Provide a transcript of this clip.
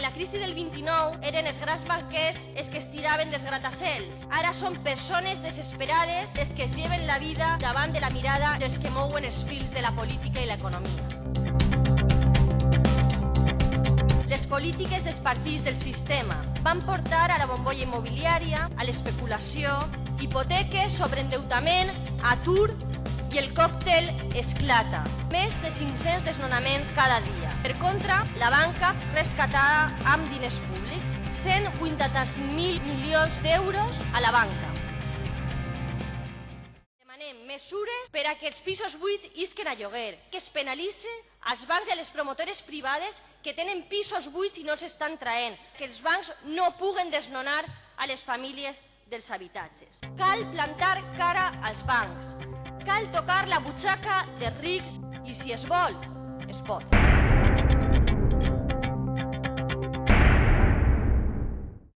En la crisi del 29 eren els grans banquers els que es tiraven dels gratacels. Ara són persones desesperades les que es lleven la vida davant de la mirada dels que mouen els fils de la política i l'economia. Les polítiques dels partits del sistema van portar a la bombolla immobiliària, a l'especulació, hipoteques, sobreendeutament, atur i el còctel esclata. Més de 500 desnonaments cada dia. Per contra, la banca rescatada amb diners públics, 185.000 milions d'euros a la banca. Demanem mesures per a que els pisos buits isquen a lloguer, que es penalitze als bancs i a les promotores privades que tenen pisos buits i no els estan traient, que els bancs no puguen desnonar a les famílies dels habitatges. Cal plantar cara als bancs, cal tocar la butxaca de rics i si es vol, es pot.